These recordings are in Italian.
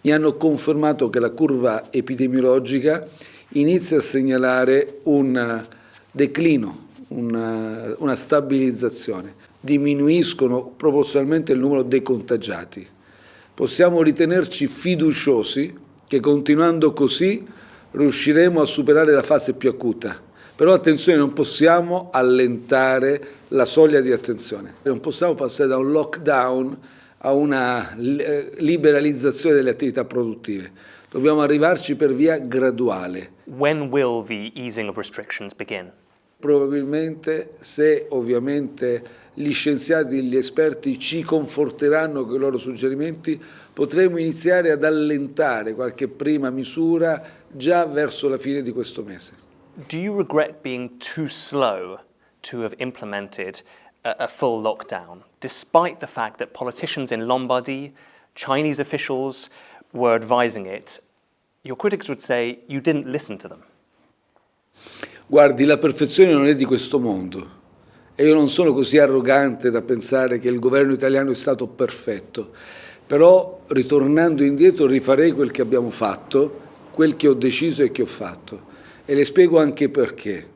mi hanno confermato che la curva epidemiologica inizia a segnalare un declino, una, una stabilizzazione. Diminuiscono proporzionalmente il numero dei contagiati. Possiamo ritenerci fiduciosi che continuando così riusciremo a superare la fase più acuta. Però attenzione, non possiamo allentare la soglia di attenzione. Non possiamo passare da un lockdown a una eh, liberalizzazione delle attività produttive. Dobbiamo arrivarci per via graduale. When will the easing of restrictions begin? Probabilmente se ovviamente gli scienziati, gli esperti ci conforteranno con i loro suggerimenti, potremo iniziare ad allentare qualche prima misura già verso la fine di questo mese. Do you regret being too slow to have implemented a, full lockdown, despite the fact that politicians in Lombardy, Chinese officials were advising it? Your critics would say you didn't listen to them. Guardi, la perfezione non è di questo mondo e io non sono così arrogante da pensare che il governo italiano è stato perfetto, però ritornando indietro rifarei quel che abbiamo fatto, quel che ho deciso e che ho fatto e le spiego anche perché.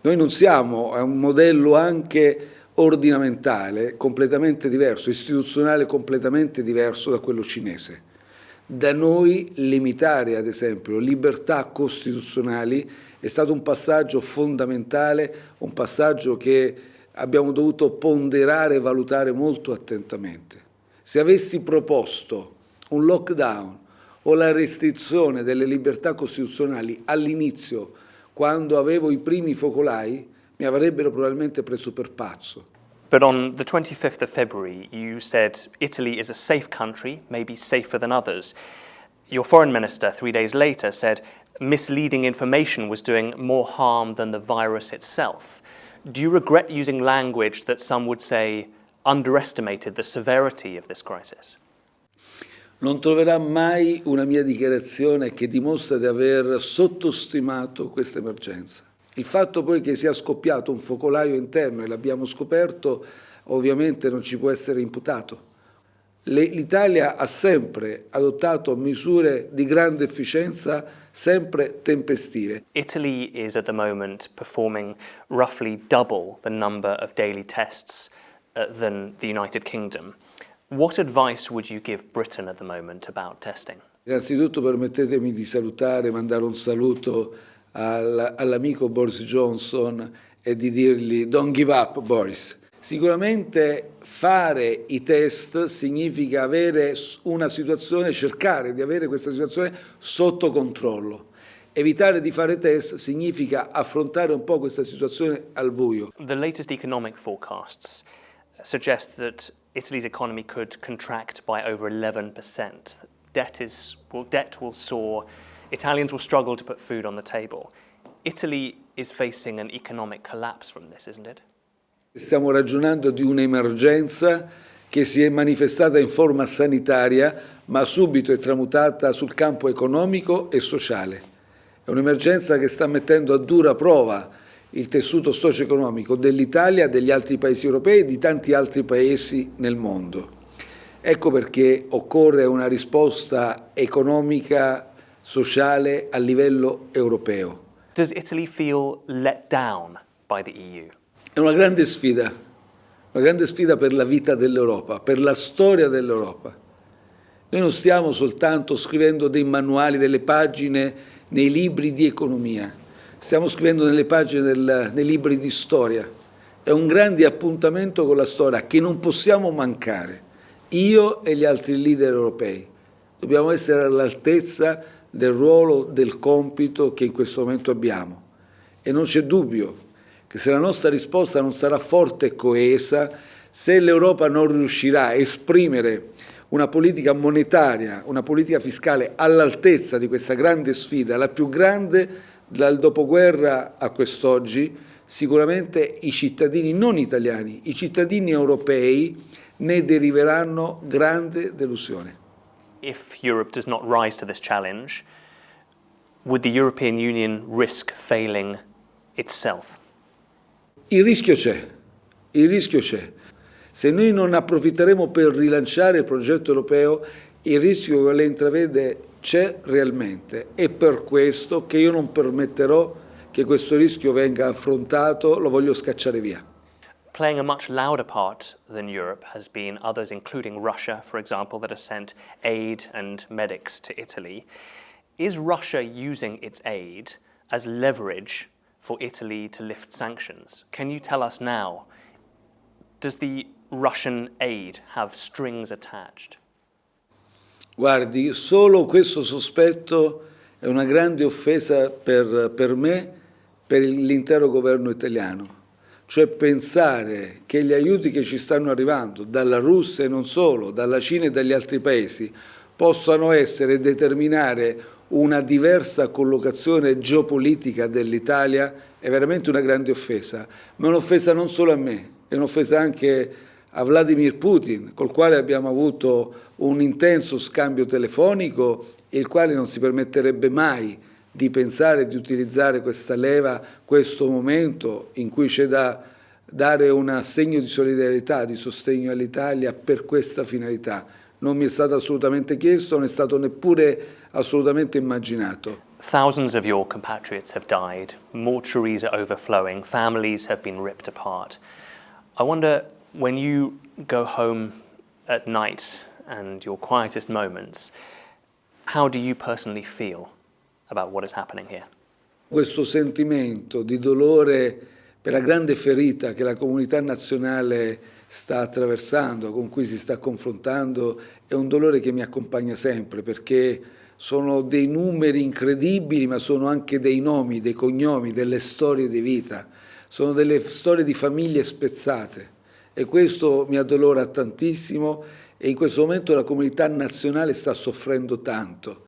Noi non siamo a un modello anche ordinamentale completamente diverso, istituzionale completamente diverso da quello cinese. Da noi limitare, ad esempio, libertà costituzionali è stato un passaggio fondamentale, un passaggio che abbiamo dovuto ponderare e valutare molto attentamente. Se avessi proposto un lockdown o la restrizione delle libertà costituzionali all'inizio, quando avevo i primi focolai, mi avrebbero probabilmente preso per pazzo. But on the 25th of February, you said Italy is a safe country, maybe safer than others. Your foreign minister, three days later, said misleading information was doing more harm than the virus itself. Do you regret using language that some would say underestimated the severity of this crisis? Non troverà mai una mia dichiarazione che dimostra di aver sottostimato questa emergenza. Il fatto poi che sia scoppiato un focolaio interno e l'abbiamo scoperto ovviamente non ci può essere imputato. L'Italia ha sempre adottato misure di grande efficienza, sempre tempestive. Italy is at the moment performing roughly double the number of daily tests uh, than the United Kingdom. What advice would you give Britain at the moment about testing? Innanzitutto permettetemi di salutare, mandare un saluto all'amico Boris Johnson e di dirgli don't give up Boris. Sicuramente fare i test significa avere una situazione, cercare di avere questa situazione sotto controllo. Evitare di fare test significa affrontare un po' questa situazione al buio. The latest economic forecasts suggest that Italy's economy could contract by over 11%. Debt, is, well, debt will soar Italians will struggle to put food on the table. Italy is facing an economic collapse from this, isn't it? Stiamo ragionando di un'emergenza che si è manifestata in forma sanitaria, ma subito è tramutata sul campo economico e sociale. È un'emergenza che sta mettendo a dura prova il tessuto socio-economico dell'Italia, degli altri paesi europei e di tanti altri paesi nel mondo. Ecco perché occorre una risposta economica sociale a livello europeo. Does Italy feel let down by the EU? È una grande sfida, una grande sfida per la vita dell'Europa, per la storia dell'Europa. Noi non stiamo soltanto scrivendo dei manuali, delle pagine nei libri di economia, stiamo scrivendo nelle pagine del, nei libri di storia. È un grande appuntamento con la storia che non possiamo mancare, io e gli altri leader europei. Dobbiamo essere all'altezza del ruolo, del compito che in questo momento abbiamo. E non c'è dubbio che se la nostra risposta non sarà forte e coesa, se l'Europa non riuscirà a esprimere una politica monetaria, una politica fiscale all'altezza di questa grande sfida, la più grande dal dopoguerra a quest'oggi, sicuramente i cittadini non italiani, i cittadini europei ne deriveranno grande delusione. If Europe does not rise to this challenge, would the European Union risk failing itself? Il rischio c'è, il rischio c'è. Se noi non approfitteremo per rilanciare il progetto europeo, il rischio che lei intravede c'è realmente, è per questo che io non permetterò che questo rischio venga affrontato, lo voglio scacciare via. Playing a much louder part than Europe has been others, including Russia, for example, that has sent aid and medics to Italy. Is Russia using its aid as leverage for Italy to lift sanctions? Can you tell us now, does the Russian aid have strings attached? Guardi, solo questo sospetto è una grande offesa per, per me, per l'intero governo italiano. Cioè pensare che gli aiuti che ci stanno arrivando dalla Russia e non solo, dalla Cina e dagli altri paesi, possano essere e determinare una diversa collocazione geopolitica dell'Italia è veramente una grande offesa, ma è un'offesa non solo a me, è un'offesa anche a Vladimir Putin, col quale abbiamo avuto un intenso scambio telefonico e il quale non si permetterebbe mai di pensare di utilizzare questa leva, questo momento in cui c'è da dare un assegno di solidarietà, di sostegno all'Italia per questa finalità. Non mi è stato assolutamente chiesto, non è stato neppure assolutamente immaginato. Thousands of your compatriots have died, mortuaries are overflowing, families have been ripped apart. I wonder when you go home at night and your quietest moments, how do you personally feel about what is happening here? Questo sentimento di dolore per la grande ferita che la comunità nazionale sta attraversando, con cui si sta confrontando, è un dolore che mi accompagna sempre perché sono dei numeri incredibili, ma sono anche dei nomi, dei cognomi, delle storie di vita, sono delle storie di famiglie spezzate e questo mi addolora tantissimo e in questo momento la comunità nazionale sta soffrendo tanto.